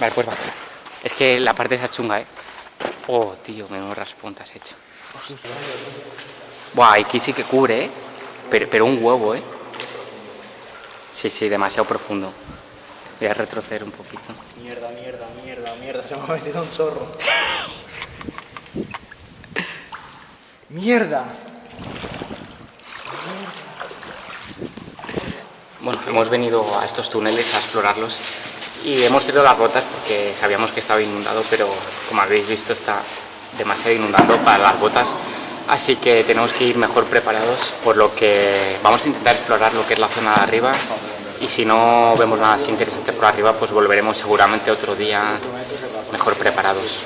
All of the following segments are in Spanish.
Vale, pues va. Es que la parte esa chunga, ¿eh? Oh, tío, menos raspón te has hecho. Buah, aquí sí que cubre, ¿eh? Pero, pero un huevo, ¿eh? Sí, sí, demasiado profundo. Voy a retroceder un poquito. Mierda, mierda, mierda, mierda. Se me ha metido un chorro. ¡Mierda! Bueno, hemos venido a estos túneles a explorarlos y hemos tirado las botas porque sabíamos que estaba inundado, pero como habéis visto está demasiado inundado para las botas, así que tenemos que ir mejor preparados, por lo que vamos a intentar explorar lo que es la zona de arriba y si no vemos nada así interesante por arriba, pues volveremos seguramente otro día mejor preparados.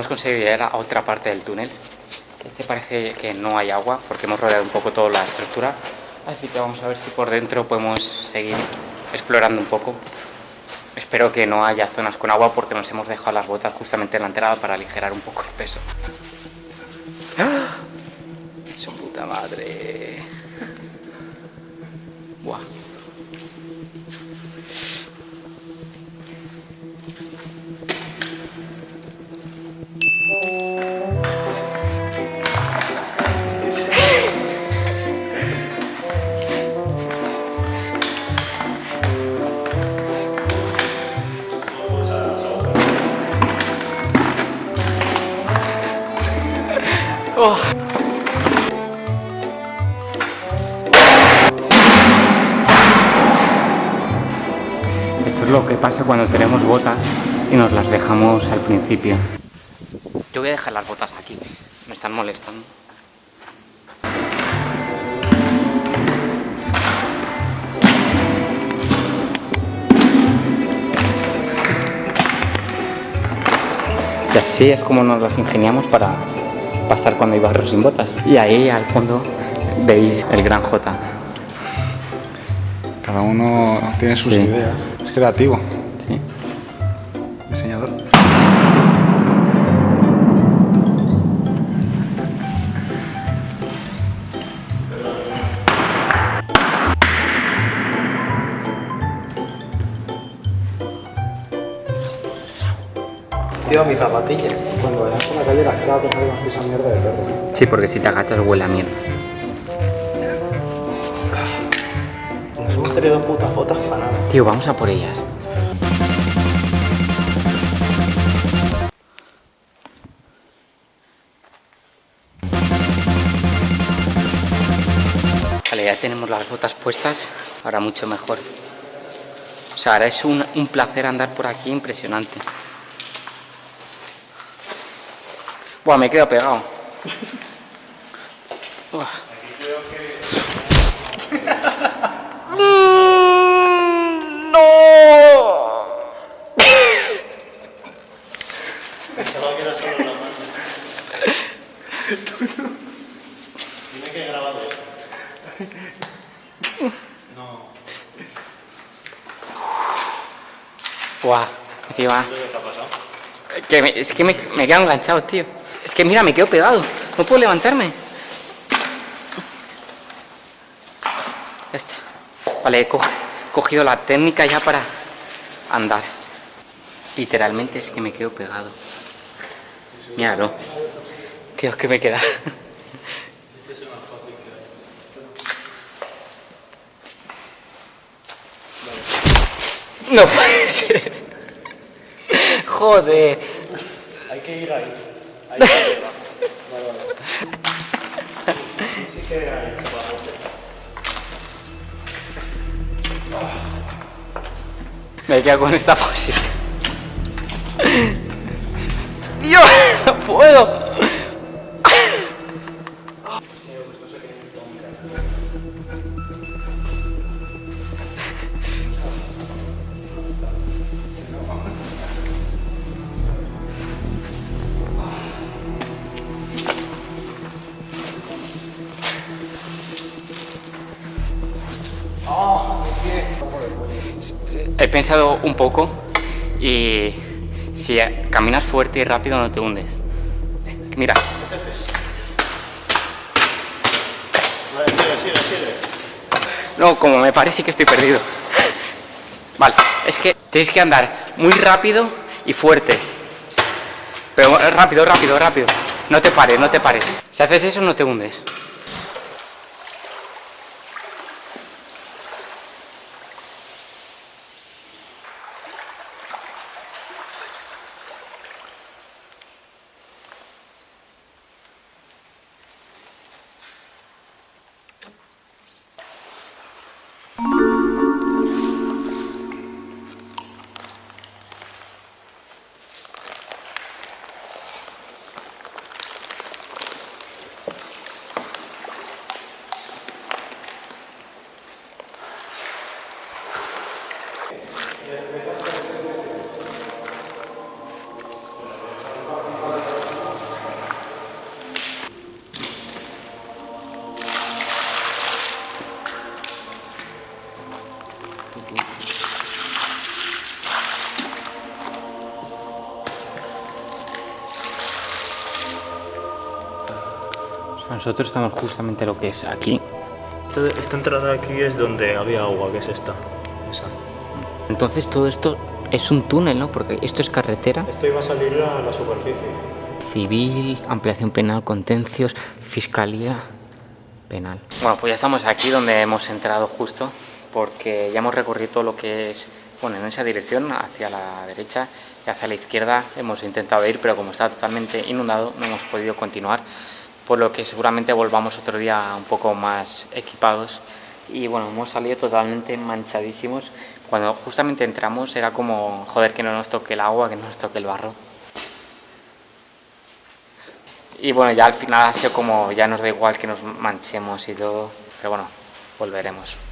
Hemos conseguido llegar a otra parte del túnel. Este parece que no hay agua porque hemos rodeado un poco toda la estructura. Así que vamos a ver si por dentro podemos seguir explorando un poco. Espero que no haya zonas con agua porque nos hemos dejado las botas justamente en la entrada para aligerar un poco el peso. ¡Ah! Su puta madre. Buah. Cuando tenemos botas y nos las dejamos al principio. Yo voy a dejar las botas aquí, me están molestando. Y así es como nos las ingeniamos para pasar cuando hay barro sin botas. Y ahí al fondo veis el gran J. Cada uno tiene sus Sí. ideas. Es creativo, por la calle, la gente va a pensar que nos pisa mierda de perro. Sí, porque si te agachas huele a mierda. Nos hemos tenido putas botas para nada. Tío, vamos a por ellas. Vale, ya tenemos las botas puestas, ahora mucho mejor. O sea, ahora es un, un placer andar por aquí impresionante. Buah, me he quedado pegado. Buah. ¡No! Pensaba que era solo mano. Que grabar esto. No. Buah, encima. ¿Qué te ha pasado? Que me- es que me, me quedo enganchado, tío. Es que mira, me quedo pegado. No puedo levantarme. Ya está. Vale, he co- cogido la técnica ya para andar. Literalmente es que me quedo pegado. Míralo. Tío, es que me queda. No puede ser. Joder. Hay que ir ahí. Me quedo con esta posición. Dios, no puedo. He pensado un poco y si caminas fuerte y rápido no te hundes. Mira, no, como me parece que estoy perdido. Vale, es que tenéis que andar muy rápido y fuerte. Pero eh, rápido, rápido, rápido. No te pares, no te pares. Si haces eso no te hundes. Nosotros estamos justamente lo que es aquí. Esta, esta entrada aquí es donde había agua, que es esta. Esa. Entonces todo esto es un túnel, ¿no? Porque esto es carretera. Esto iba a salir a la superficie. Civil, ampliación penal, contencios, fiscalía penal. Bueno, pues ya estamos aquí donde hemos entrado justo, porque ya hemos recorrido todo lo que es, bueno, en esa dirección, hacia la derecha y hacia la izquierda hemos intentado ir, pero como está totalmente inundado no hemos podido continuar, por lo que seguramente volvamos otro día un poco más equipados. Y bueno, hemos salido totalmente manchadísimos. Cuando justamente entramos era como, joder, que no nos toque el agua, que no nos toque el barro. Y bueno, ya al final ha sido como, ya nos da igual que nos manchemos y todo, pero bueno, volveremos.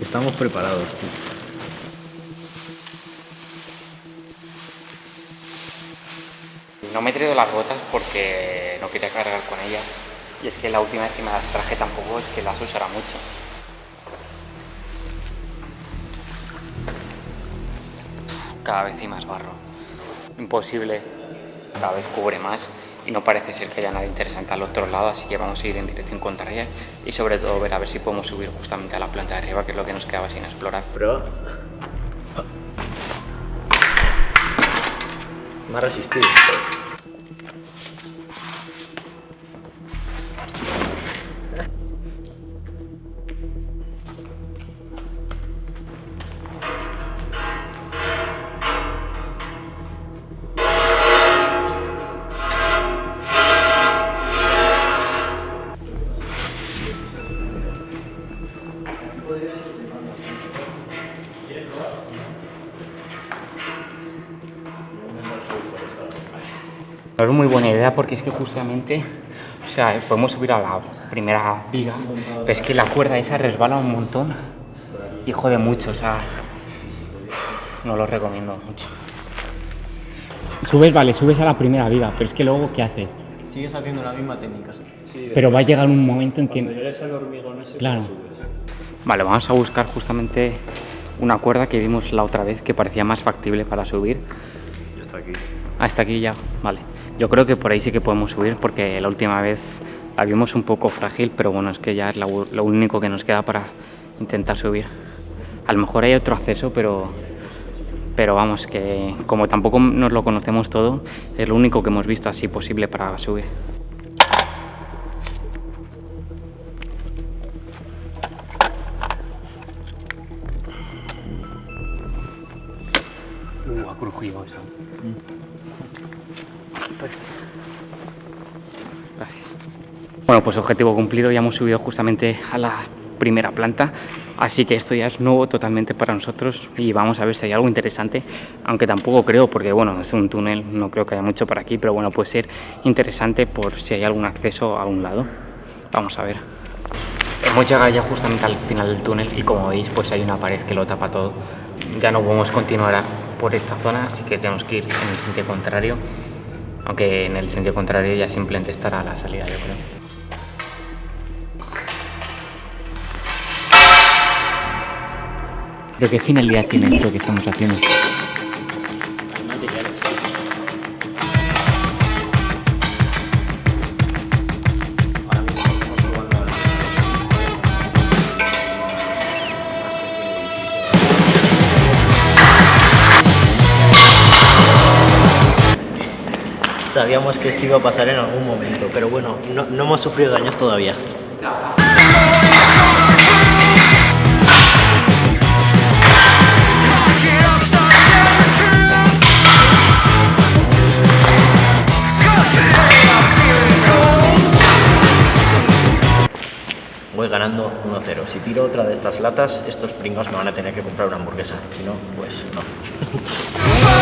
Estamos preparados. No me he traído las botas porque no quería cargar con ellas. Y es que la última vez que me las traje tampoco es que las usara mucho. Cada vez hay más barro. Imposible. Cada vez cubre más y no parece ser que haya nada interesante al otro lado, así que vamos a ir en dirección contraria y sobre todo ver a ver si podemos subir justamente a la planta de arriba, que es lo que nos quedaba sin explorar. Prueba. Me ha resistido. No es muy buena idea porque es que justamente, o sea, podemos subir a la primera viga, pero es que la cuerda esa resbala un montón y jode mucho, o sea, no lo recomiendo mucho. Subes, vale, subes a la primera viga, pero es que luego, ¿qué haces? Sigues haciendo la misma técnica. Pero va a llegar un momento en Cuando que... llegues al hormigón ese, Claro. subes. Vale, vamos a buscar justamente una cuerda que vimos la otra vez que parecía más factible para subir. Ya está aquí. Hasta aquí ya, vale. Yo creo que por ahí sí que podemos subir porque la última vez la vimos un poco frágil, pero bueno, es que ya es u- lo único que nos queda para intentar subir. A lo mejor hay otro acceso, pero, pero vamos, que como tampoco nos lo conocemos todo, es lo único que hemos visto así posible para subir. Gracias. Bueno, pues objetivo cumplido, ya hemos subido justamente a la primera planta, así que esto ya es nuevo totalmente para nosotros y vamos a ver si hay algo interesante, aunque tampoco creo, porque bueno, es un túnel, no creo que haya mucho por aquí, pero bueno, puede ser interesante por si hay algún acceso a un lado. Vamos a ver. Hemos llegado ya justamente al final del túnel y como veis pues hay una pared que lo tapa todo. Ya no podemos continuar por esta zona, así que tenemos que ir en el sentido contrario. Aunque en el sentido contrario ya simplemente estará la salida, yo creo. ¿Pero qué finalidad tiene esto que estamos haciendo? Sabíamos que esto iba a pasar en algún momento, pero bueno, no, no hemos sufrido daños todavía. Voy ganando 1-0. Si tiro otra de estas latas, estos pringos me van a tener que comprar una hamburguesa. Si no, pues no.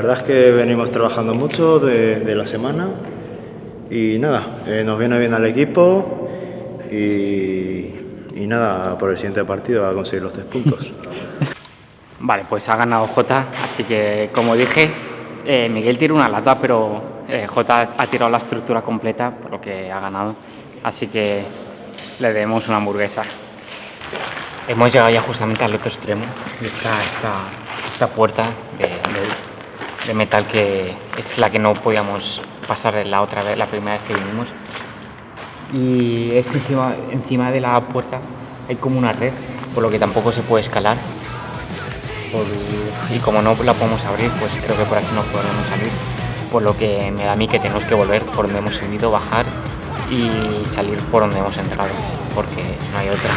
verdad es que venimos trabajando mucho de, de la semana y nada, eh, nos viene bien al equipo y, y nada, por el siguiente partido a conseguir los tres puntos. Vale, pues ha ganado Jota, así que como dije, eh, Miguel tira una lata, pero eh, Jota ha tirado la estructura completa, por lo que ha ganado. Así que le debemos una hamburguesa. Hemos llegado ya justamente al otro extremo, y está esta, esta puerta de, de- de metal que es la que no podíamos pasar la otra vez, la primera vez que vinimos. Y es encima, encima de la puerta hay como una red, por lo que tampoco se puede escalar. Y como no la podemos abrir, pues creo que por aquí no podremos salir. Por lo que me da a mí que tenemos que volver por donde hemos subido, bajar y salir por donde hemos entrado, porque no hay otra.